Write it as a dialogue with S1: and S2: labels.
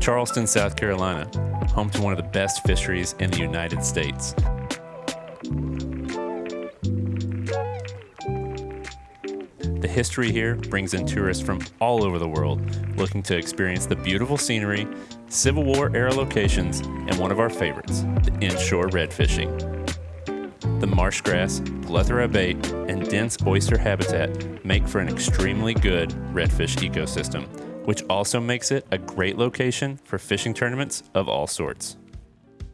S1: Charleston, South Carolina, home to one of the best fisheries in the United States. The history here brings in tourists from all over the world looking to experience the beautiful scenery, Civil War era locations, and one of our favorites, the inshore red fishing. The marsh grass, plethora bait, and dense oyster habitat make for an extremely good redfish ecosystem, which also makes it a great location for fishing tournaments of all sorts.